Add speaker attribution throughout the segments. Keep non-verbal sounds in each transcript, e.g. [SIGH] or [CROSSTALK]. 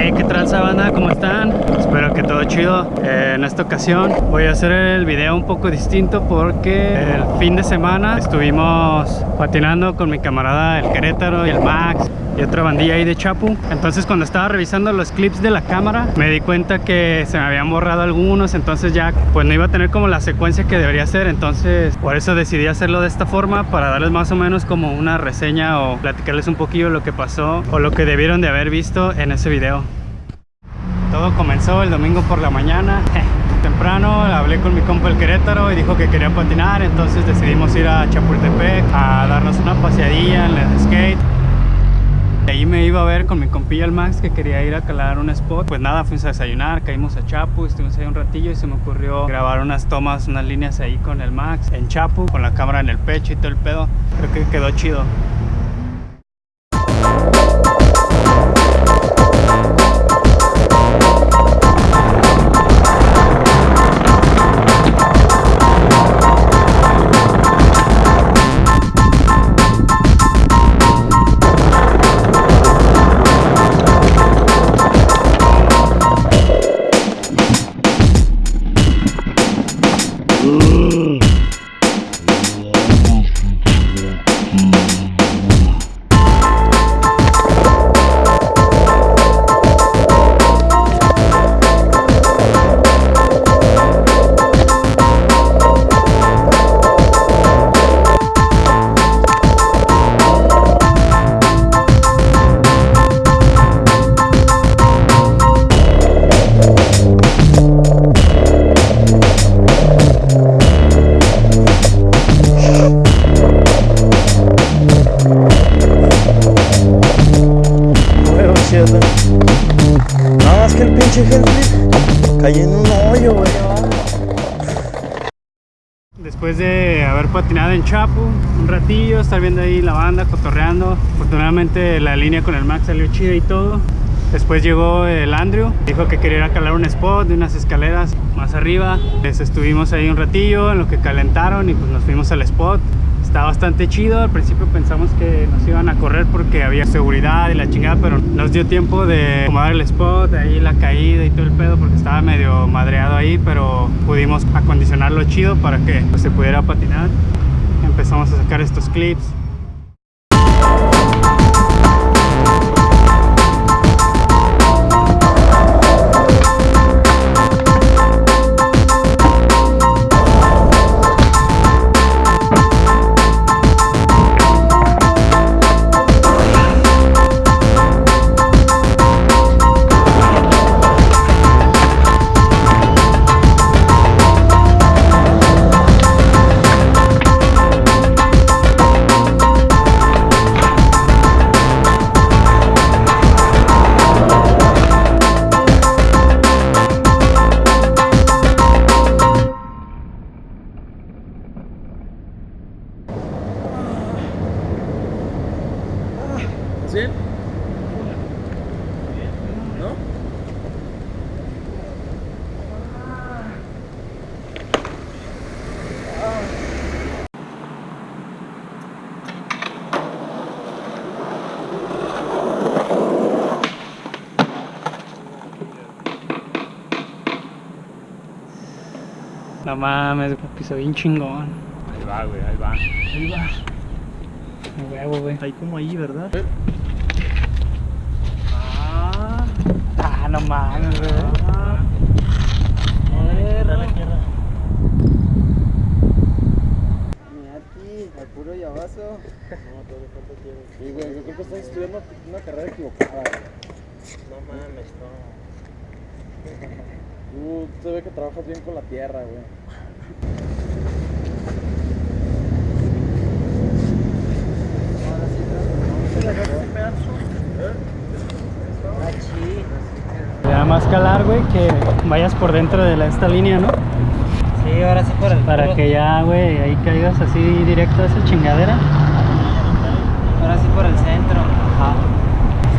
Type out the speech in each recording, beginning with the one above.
Speaker 1: Hey, ¿qué tal sabana? ¿Cómo están? Espero que todo chido. Eh, en esta ocasión voy a hacer el video un poco distinto porque el fin de semana estuvimos patinando con mi camarada el Querétaro y el Max y otra bandilla ahí de Chapu. Entonces cuando estaba revisando los clips de la cámara me di cuenta que se me habían borrado algunos, entonces ya pues no iba a tener como la secuencia que debería ser, entonces por eso decidí hacerlo de esta forma para darles más o menos como una reseña o platicarles un poquillo lo que pasó o lo que debieron de haber visto en ese video. Todo comenzó el domingo por la mañana. [LAUGHS] Temprano hablé con mi compa el Querétaro y dijo que quería patinar, entonces decidimos ir a Chapultepec a darnos una paseadilla en el skate. De ahí me iba a ver con mi compilla el Max que quería ir a calar un spot. Pues nada, fuimos a desayunar, caímos a Chapu, estuvimos ahí un ratillo y se me ocurrió grabar unas tomas, unas líneas ahí con el Max en Chapu, con la cámara en el pecho y todo el pedo. Creo que quedó chido.
Speaker 2: Pinche un hoyo.
Speaker 1: Después de haber patinado en Chapu un ratillo, estar viendo ahí la banda, cotorreando. Afortunadamente la línea con el Max salió chida y todo. Después llegó el Andrew, dijo que quería ir calar un spot de unas escaleras más arriba. Les estuvimos ahí un ratillo en lo que calentaron y pues nos fuimos al spot. Está bastante chido, al principio pensamos que nos iban a correr porque había seguridad y la chingada, pero nos dio tiempo de acomodar el spot, ahí la caída y todo el pedo porque estaba medio madreado ahí, pero pudimos acondicionarlo chido para que se pudiera patinar. Empezamos a sacar estos clips.
Speaker 2: No
Speaker 1: mames, piso bien chingón.
Speaker 2: Ahí va, güey, ahí va.
Speaker 1: Ahí va. Huevo, güey.
Speaker 2: Ahí como ahí, ¿verdad?
Speaker 1: Ah, ah, no mames, güey.
Speaker 3: Al puro llavazo. [LAUGHS]
Speaker 2: No, tierra.
Speaker 3: Sí, güey, yo creo que estás estudiando una carrera equivocada.
Speaker 2: No mames, no.
Speaker 3: Tú se ve que trabajas bien con la tierra, güey.
Speaker 1: Te da más calar, güey, que vayas por dentro de la- esta línea, ¿no?
Speaker 4: Sí, ahora sí por el
Speaker 1: Para
Speaker 4: puro-
Speaker 1: que ya, güey, ahí caigas así directo a esa chingadera.
Speaker 4: Ahora sí por el centro.
Speaker 1: Ajá.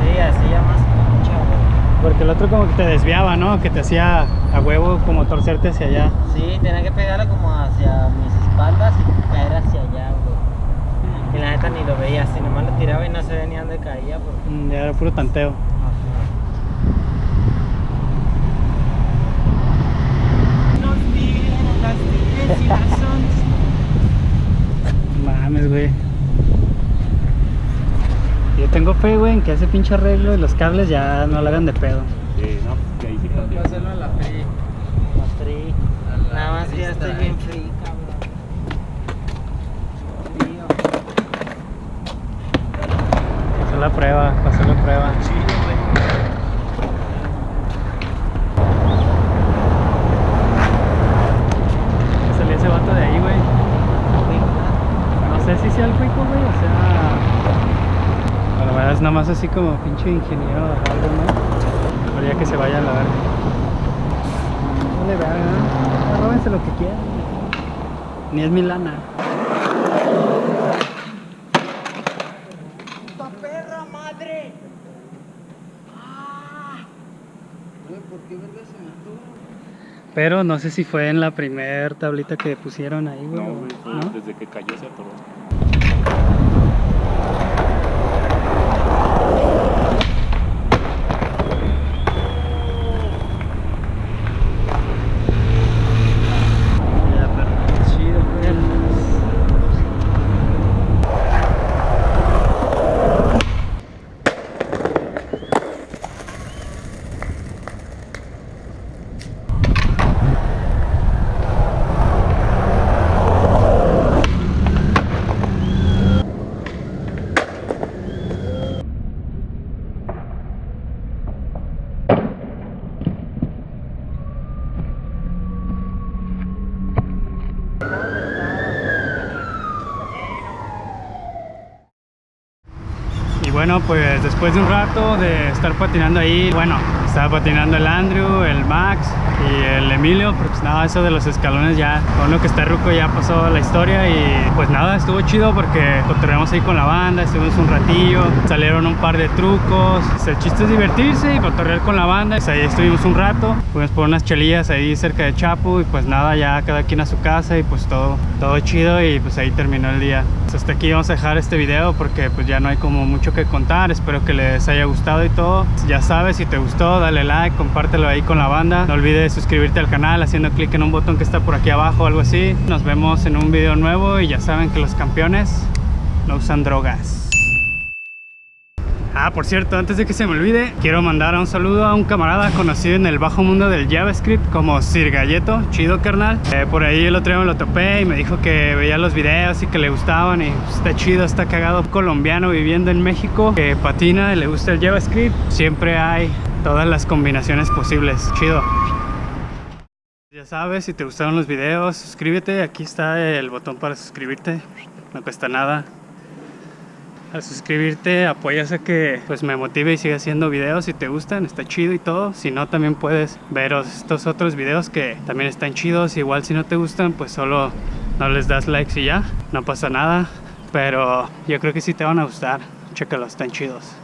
Speaker 4: Sí, así ya más güey.
Speaker 1: Porque el otro como que te desviaba, ¿no? Que te hacía a huevo como torcerte hacia allá.
Speaker 4: Sí, tenía que pegarla como hacia mis espaldas y caer hacia allá, güey. Y la neta ni lo veía, si nomás lo tiraba y no se venía de dónde caía. Porque...
Speaker 1: Ya era puro tanteo.
Speaker 4: Las las. [LAUGHS]
Speaker 1: Mames, güey. Yo tengo fe, güey, en que ese pinche arreglo y los cables ya no lo hagan de pedo.
Speaker 5: Sí, ¿no? Que sí cambió.
Speaker 3: hacerlo en la free.
Speaker 4: Más frío. Nada más que ya estoy bien frío, cabrón. Frío.
Speaker 1: Pasó la prueba, pasó la prueba. ¿Qué salió ese vato de ahí, güey? No sé si sea el cuico, güey, o sea... A la verdad es nada más así como pinche ingeniero o algo, ¿no? Mejor ya que se vaya a la verga. No le lo que quieran. Ni es mi lana.
Speaker 3: Güey, ¿por qué verga se mató?
Speaker 1: Pero no sé si fue en la primer tablita que pusieron ahí, güey.
Speaker 5: No,
Speaker 1: o-
Speaker 5: güey, fue
Speaker 1: ¿no?
Speaker 5: desde que cayó se atoró.
Speaker 1: Ya, pero chido, güey. Y bueno, pues después de un rato de estar patinando ahí, bueno, estaba patinando el Andrew, el Max y el Emilio, pero pues nada, eso de los escalones ya, con lo que está ruco ya pasó la historia y pues nada, estuvo chido porque cotorreamos ahí con la banda, estuvimos un ratillo, salieron un par de trucos, el chiste es divertirse y cotorrear con la banda, pues ahí estuvimos un rato, fuimos por unas chelillas ahí cerca de Chapu y pues nada, ya cada quien a su casa y pues todo, todo chido y pues ahí terminó el día. Pues hasta aquí vamos a dejar este video porque pues ya no hay como mucho que contar, espero que les haya gustado y todo. Ya sabes, si te gustó, dale like, compártelo ahí con la banda. No olvides suscribirte al canal haciendo clic en un botón que está por aquí abajo o algo así. Nos vemos en un video nuevo y ya saben que los campeones no usan drogas. Ah, por cierto, antes de que se me olvide, quiero mandar un saludo a un camarada conocido en el bajo mundo del JavaScript como Sir Galleto, chido carnal. Eh, por ahí el otro día me lo topé y me dijo que veía los videos y que le gustaban y pues, está chido, está cagado. Colombiano viviendo en México, que patina y le gusta el JavaScript. Siempre hay todas las combinaciones posibles, chido. Ya sabes, si te gustaron los videos, suscríbete, aquí está el botón para suscribirte, no cuesta nada al suscribirte apoyas a que pues me motive y siga haciendo videos si te gustan, está chido y todo. Si no, también puedes ver estos otros videos que también están chidos. Igual si no te gustan, pues solo no les das likes y ya, no pasa nada. Pero yo creo que sí te van a gustar, chécalos, están chidos.